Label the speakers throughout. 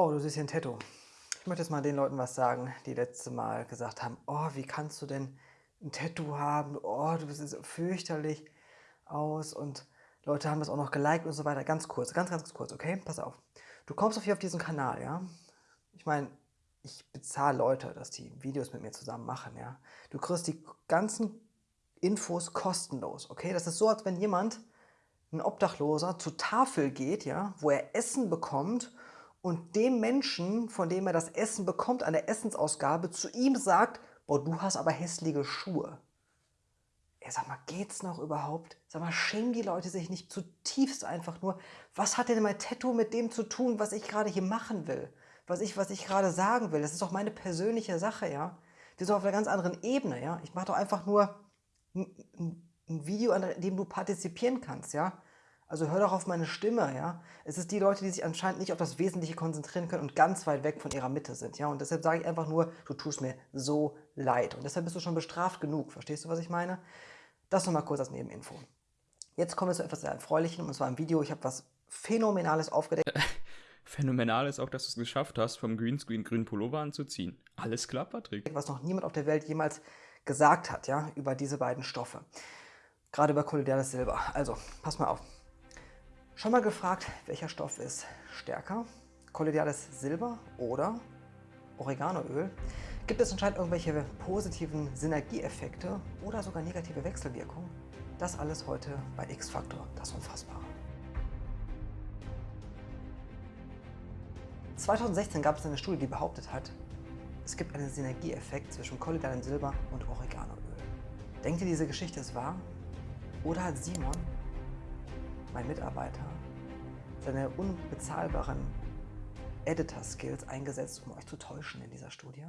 Speaker 1: Oh, du siehst hier ein Tattoo. Ich möchte jetzt mal den Leuten was sagen, die letzte Mal gesagt haben, oh, wie kannst du denn ein Tattoo haben? Oh, du bist so fürchterlich aus und Leute haben das auch noch geliked und so weiter. Ganz kurz, ganz, ganz kurz, okay? Pass auf. Du kommst auf hier auf diesen Kanal, ja? Ich meine, ich bezahle Leute, dass die Videos mit mir zusammen machen, ja? Du kriegst die ganzen Infos kostenlos, okay? Das ist so, als wenn jemand, ein Obdachloser, zur Tafel geht, ja, wo er Essen bekommt und dem Menschen, von dem er das Essen bekommt, an der Essensausgabe, zu ihm sagt, boah, du hast aber hässliche Schuhe. Ja, sag mal, geht's noch überhaupt? Sag mal, schämen die Leute sich nicht zutiefst einfach nur? Was hat denn mein Tattoo mit dem zu tun, was ich gerade hier machen will? Was ich, was ich gerade sagen will? Das ist doch meine persönliche Sache, ja? Wir sind auf einer ganz anderen Ebene, ja? Ich mache doch einfach nur ein, ein Video, an dem du partizipieren kannst, ja? Also hör doch auf meine Stimme, ja. Es ist die Leute, die sich anscheinend nicht auf das Wesentliche konzentrieren können und ganz weit weg von ihrer Mitte sind, ja. Und deshalb sage ich einfach nur, du tust mir so leid. Und deshalb bist du schon bestraft genug. Verstehst du, was ich meine? Das nochmal kurz als Nebeninfo. Jetzt kommen wir zu etwas sehr Erfreulichem, und zwar im Video. Ich habe was Phänomenales aufgedeckt.
Speaker 2: Phänomenal ist auch, dass du es geschafft hast, vom Greenscreen grünen Pullover anzuziehen. Alles klar, Patrick.
Speaker 1: Was noch niemand auf der Welt jemals gesagt hat, ja, über diese beiden Stoffe. Gerade über kolloidales Silber. Also, pass mal auf. Schon mal gefragt, welcher Stoff ist stärker? Kolloidales Silber oder Oreganoöl? Gibt es anscheinend irgendwelche positiven Synergieeffekte oder sogar negative Wechselwirkungen? Das alles heute bei X-Factor, das Unfassbare. 2016 gab es eine Studie, die behauptet hat, es gibt einen Synergieeffekt zwischen kolloidalem Silber und Oreganoöl. Denkt ihr, diese Geschichte ist wahr? Oder hat Simon mein Mitarbeiter, seine unbezahlbaren Editor-Skills eingesetzt, um euch zu täuschen in dieser Studie?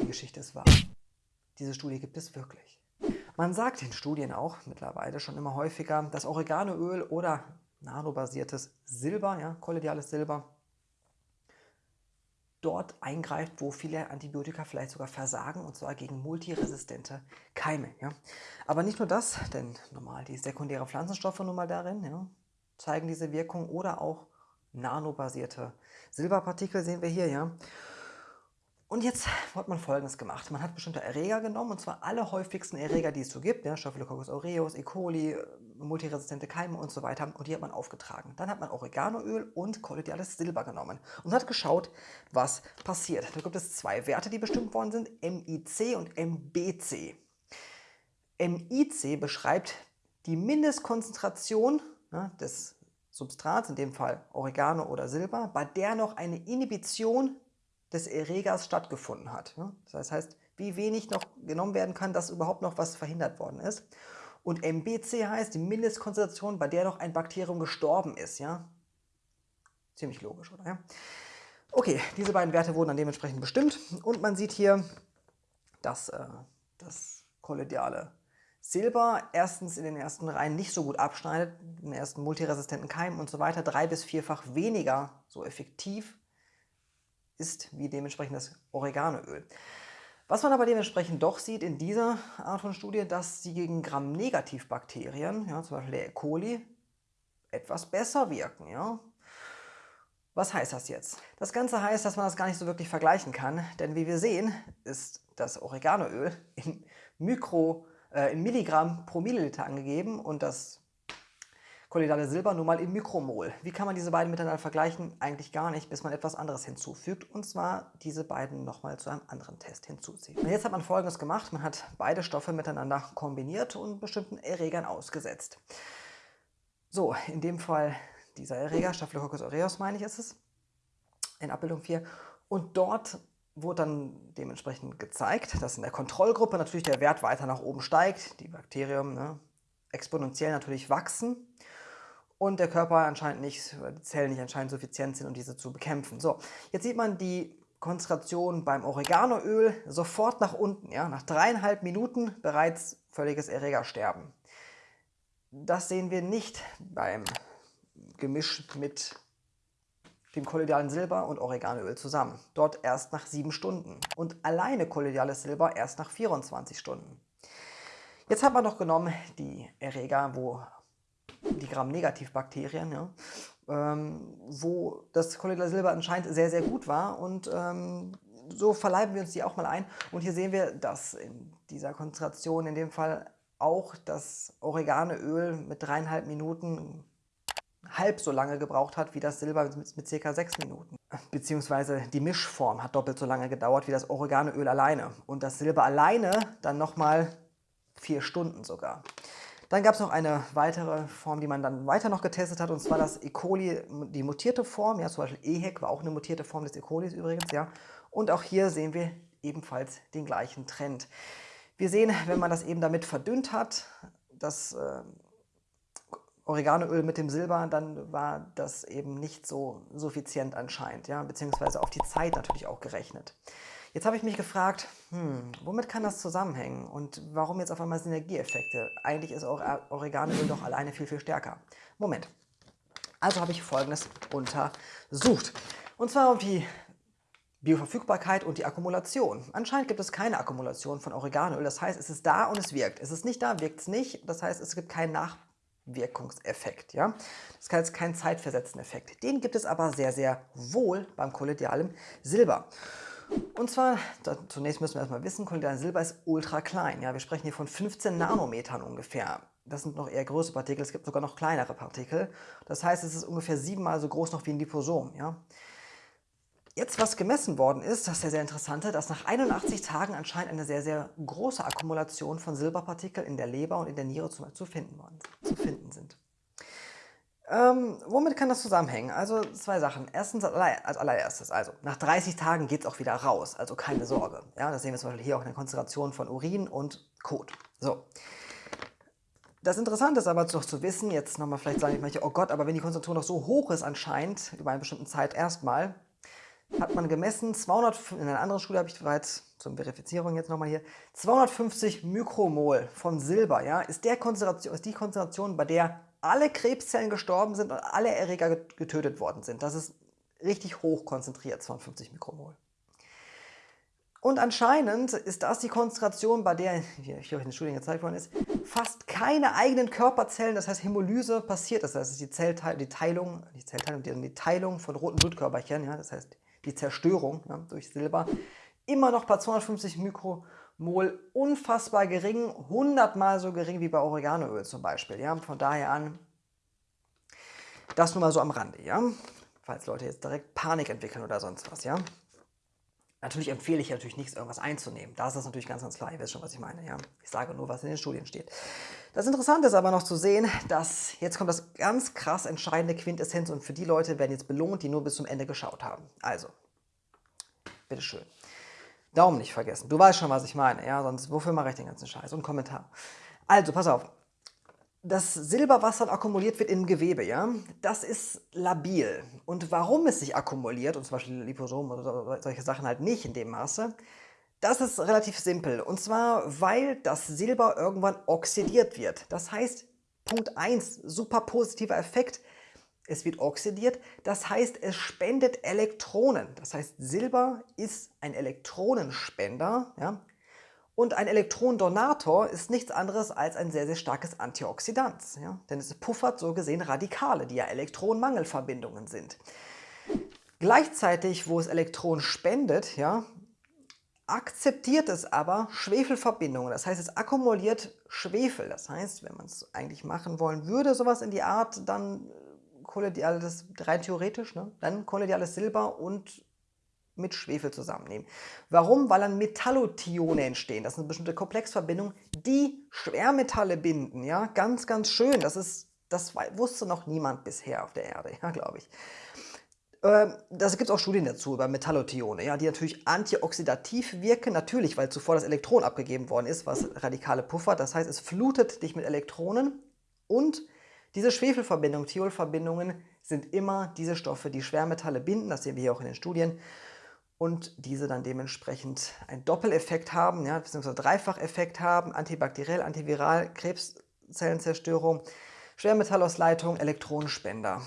Speaker 1: Die Geschichte ist wahr. Diese Studie gibt es wirklich. Man sagt in Studien auch mittlerweile schon immer häufiger, dass Oreganoöl oder nanobasiertes Silber, ja, kolloidales Silber, dort eingreift, wo viele Antibiotika vielleicht sogar versagen, und zwar gegen multiresistente Keime. Ja. Aber nicht nur das, denn normal die sekundären Pflanzenstoffe nun mal darin ja, zeigen diese Wirkung oder auch nanobasierte Silberpartikel sehen wir hier. ja. Und jetzt hat man folgendes gemacht. Man hat bestimmte Erreger genommen, und zwar alle häufigsten Erreger, die es so gibt, ja, Staphylococcus aureus, E. coli, multiresistente Keime und so weiter, und die hat man aufgetragen. Dann hat man Oreganoöl und kolloidales Silber genommen und hat geschaut, was passiert. Da gibt es zwei Werte, die bestimmt worden sind, MIC und MBC. MIC beschreibt die Mindestkonzentration ja, des Substrats, in dem Fall Oregano oder Silber, bei der noch eine Inhibition des Erregers stattgefunden hat. Das heißt, wie wenig noch genommen werden kann, dass überhaupt noch was verhindert worden ist. Und MBC heißt die Mindestkonzentration, bei der noch ein Bakterium gestorben ist. Ja? Ziemlich logisch, oder? Ja? Okay, diese beiden Werte wurden dann dementsprechend bestimmt. Und man sieht hier, dass äh, das kolloidale Silber erstens in den ersten Reihen nicht so gut abschneidet, in den ersten multiresistenten Keimen und so weiter, drei- bis vierfach weniger so effektiv ist wie dementsprechend das Oreganoöl. Was man aber dementsprechend doch sieht in dieser Art von Studie, dass sie gegen Gram-Negativ-Bakterien, ja, zum Beispiel der E. coli, etwas besser wirken. Ja. Was heißt das jetzt? Das Ganze heißt, dass man das gar nicht so wirklich vergleichen kann, denn wie wir sehen, ist das Oreganoöl in, Mikro, äh, in Milligramm pro Milliliter angegeben und das kolloidale Silber nur mal im Mikromol. Wie kann man diese beiden miteinander vergleichen? Eigentlich gar nicht, bis man etwas anderes hinzufügt, und zwar diese beiden nochmal zu einem anderen Test hinzuzieht. Und jetzt hat man folgendes gemacht, man hat beide Stoffe miteinander kombiniert und bestimmten Erregern ausgesetzt. So, in dem Fall dieser Erreger, Staphylococcus aureus meine ich ist es, in Abbildung 4. Und dort wurde dann dementsprechend gezeigt, dass in der Kontrollgruppe natürlich der Wert weiter nach oben steigt, die Bakterien ne, exponentiell natürlich wachsen und der Körper anscheinend nicht, die Zellen nicht anscheinend suffizient sind, um diese zu bekämpfen. So, jetzt sieht man die Konzentration beim Oreganoöl sofort nach unten, ja, nach dreieinhalb Minuten bereits völliges Erregersterben. Das sehen wir nicht beim Gemisch mit dem kolloidalen Silber und Oreganoöl zusammen. Dort erst nach sieben Stunden und alleine kolloidales Silber erst nach 24 Stunden. Jetzt hat man noch genommen die Erreger, wo die Gram-Negativ-Bakterien, ja, ähm, wo das kolloidale Silber anscheinend sehr, sehr gut war und ähm, so verleiben wir uns die auch mal ein. Und hier sehen wir, dass in dieser Konzentration in dem Fall auch das Oreganoöl mit dreieinhalb Minuten halb so lange gebraucht hat wie das Silber mit, mit ca. 6 Minuten. Beziehungsweise die Mischform hat doppelt so lange gedauert wie das Oreganoöl alleine. Und das Silber alleine dann nochmal vier Stunden sogar. Dann gab es noch eine weitere Form, die man dann weiter noch getestet hat, und zwar das E. coli, die mutierte Form. Ja, zum Beispiel EHEC war auch eine mutierte Form des E. colis übrigens. Ja. Und auch hier sehen wir ebenfalls den gleichen Trend. Wir sehen, wenn man das eben damit verdünnt hat, das äh, Oreganoöl mit dem Silber, dann war das eben nicht so suffizient anscheinend, ja, beziehungsweise auf die Zeit natürlich auch gerechnet. Jetzt habe ich mich gefragt, hm, womit kann das zusammenhängen und warum jetzt auf einmal Synergieeffekte? Eigentlich ist Oreganoöl doch alleine viel, viel stärker. Moment. Also habe ich folgendes untersucht. Und zwar auf die Bioverfügbarkeit und die Akkumulation. Anscheinend gibt es keine Akkumulation von Oreganoöl. Das heißt, es ist da und es wirkt. Es ist nicht da, wirkt es nicht. Das heißt, es gibt keinen Nachwirkungseffekt. Ja? Das heißt, keinen zeitversetzten Effekt. Den gibt es aber sehr, sehr wohl beim kolloidalen Silber. Und zwar, da, zunächst müssen wir erstmal wissen, kolloidales Silber ist ultra klein. Ja? Wir sprechen hier von 15 Nanometern ungefähr. Das sind noch eher größere Partikel, es gibt sogar noch kleinere Partikel. Das heißt, es ist ungefähr siebenmal so groß noch wie ein Liposom. Ja? Jetzt, was gemessen worden ist, das ist ja sehr interessante, dass nach 81 Tagen anscheinend eine sehr, sehr große Akkumulation von Silberpartikeln in der Leber und in der Niere zu, zu, finden, worden, zu finden sind. Ähm, womit kann das zusammenhängen? Also zwei Sachen. Erstens als allererstes, also nach 30 Tagen geht es auch wieder raus, also keine Sorge. Ja, das sehen wir zum Beispiel hier auch in der Konzentration von Urin und Kot. So. Das Interessante ist aber doch zu wissen, jetzt nochmal vielleicht sagen manche, oh Gott, aber wenn die Konzentration noch so hoch ist anscheinend, über eine bestimmte Zeit erstmal, hat man gemessen, 200, in einer anderen Schule habe ich bereits zur Verifizierung jetzt nochmal hier, 250 Mikromol von Silber, ja, ist, der Konzentration, ist die Konzentration, bei der alle Krebszellen gestorben sind und alle Erreger getötet worden sind. Das ist richtig hoch konzentriert, 250 Mikromol. Und anscheinend ist das die Konzentration, bei der, wie hier in den Studien gezeigt worden ist, fast keine eigenen Körperzellen, das heißt Hämolyse, passiert ist. Das ist die, Zellteil die Teilung, die Zellteilung, die Teilung von roten Blutkörperchen, ja, das heißt die Zerstörung ja, durch Silber, immer noch bei 250 Mikromol unfassbar gering, 100 mal so gering wie bei Oreganoöl zum Beispiel. Ja. Von daher an, das nur mal so am Rande, ja, falls Leute jetzt direkt Panik entwickeln oder sonst was. Ja. Natürlich empfehle ich natürlich nichts, irgendwas einzunehmen. Da ist das natürlich ganz, ganz klar. Ihr wisst schon, was ich meine. Ja? Ich sage nur, was in den Studien steht. Das Interessante ist aber noch zu sehen, dass jetzt kommt das ganz krass entscheidende Quintessenz und für die Leute werden jetzt belohnt, die nur bis zum Ende geschaut haben. Also, bitteschön. Daumen nicht vergessen. Du weißt schon, was ich meine. Ja, sonst wofür mache ich den ganzen Scheiß? Und Kommentar. Also, pass auf das Silber, was dann akkumuliert wird im Gewebe, ja, das ist labil. Und warum es sich akkumuliert, und zum Beispiel Liposomen oder solche Sachen halt nicht in dem Maße, das ist relativ simpel. Und zwar, weil das Silber irgendwann oxidiert wird. Das heißt, Punkt 1, super positiver Effekt, es wird oxidiert, das heißt, es spendet Elektronen. Das heißt, Silber ist ein Elektronenspender, ja, und ein Elektronendonator ist nichts anderes als ein sehr, sehr starkes Antioxidant. Ja? Denn es puffert so gesehen Radikale, die ja Elektronenmangelverbindungen sind. Gleichzeitig, wo es Elektronen spendet, ja, akzeptiert es aber Schwefelverbindungen. Das heißt, es akkumuliert Schwefel. Das heißt, wenn man es eigentlich machen wollen würde, sowas in die Art, dann kollidiales, rein theoretisch, ne? dann kollidiales Silber und mit Schwefel zusammennehmen. Warum? Weil dann Metallotione entstehen. Das sind bestimmte Komplexverbindungen, die Schwermetalle binden. Ja, ganz, ganz schön. Das ist, das wusste noch niemand bisher auf der Erde, ja, glaube ich. Ähm, da gibt es auch Studien dazu über Metallotione, ja, die natürlich antioxidativ wirken, natürlich, weil zuvor das Elektron abgegeben worden ist, was radikale Puffer. Das heißt, es flutet dich mit Elektronen und diese Schwefelverbindungen, Thiolverbindungen, sind immer diese Stoffe, die Schwermetalle binden. Das sehen wir hier auch in den Studien und diese dann dementsprechend einen Doppeleffekt haben, ja, beziehungsweise Dreifacheffekt haben, antibakteriell, antiviral, Krebszellenzerstörung, Schwermetallausleitung, Elektronenspender.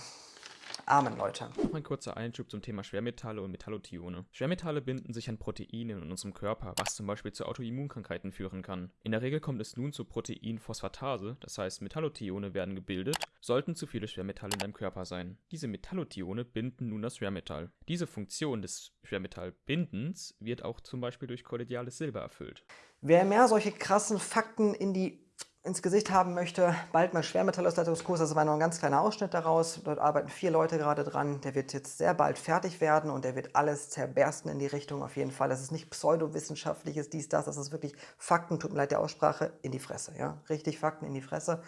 Speaker 1: Amen, Leute.
Speaker 2: Noch ein kurzer Einschub zum Thema Schwermetalle und Metallotione. Schwermetalle binden sich an Proteine in unserem Körper, was zum Beispiel zu Autoimmunkrankheiten führen kann. In der Regel kommt es nun zur Proteinphosphatase, das heißt Metallotione werden gebildet, sollten zu viele Schwermetalle in deinem Körper sein. Diese Metallotione binden nun das Schwermetall. Diese Funktion des Schwermetallbindens wird auch zum Beispiel durch kollidiales Silber erfüllt.
Speaker 1: Wer mehr solche krassen Fakten in die ins Gesicht haben möchte, bald mal Schwermetallausleitungskurs, das war nur ein ganz kleiner Ausschnitt daraus. Dort arbeiten vier Leute gerade dran. Der wird jetzt sehr bald fertig werden und der wird alles zerbersten in die Richtung auf jeden Fall. Das ist nicht pseudowissenschaftliches, dies, das, das ist wirklich Fakten, tut mir leid der Aussprache, in die Fresse. Ja? Richtig Fakten in die Fresse.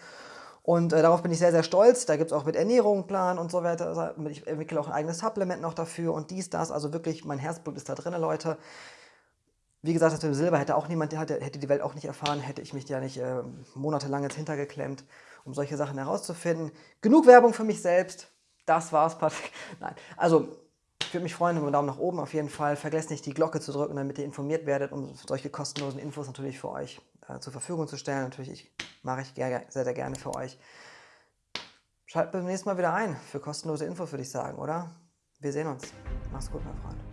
Speaker 1: Und äh, darauf bin ich sehr, sehr stolz. Da gibt es auch mit Ernährung Plan und so weiter. Also ich entwickle auch ein eigenes Supplement noch dafür und dies, das. Also wirklich, mein Herzblut ist da drin, Leute. Wie gesagt, das mit dem Silber hätte auch niemand, hätte, die Welt auch nicht erfahren, hätte ich mich da nicht äh, monatelang jetzt hintergeklemmt, um solche Sachen herauszufinden. Genug Werbung für mich selbst. Das war's, Patrick. Nein, also ich würde mich freuen über einen Daumen nach oben auf jeden Fall. Vergesst nicht, die Glocke zu drücken, damit ihr informiert werdet, um solche kostenlosen Infos natürlich für euch äh, zur Verfügung zu stellen. Natürlich ich, mache ich sehr, sehr gerne für euch. Schaltet beim nächsten Mal wieder ein für kostenlose Infos, würde ich sagen, oder? Wir sehen uns. Mach's gut, mein Freund.